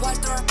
watch the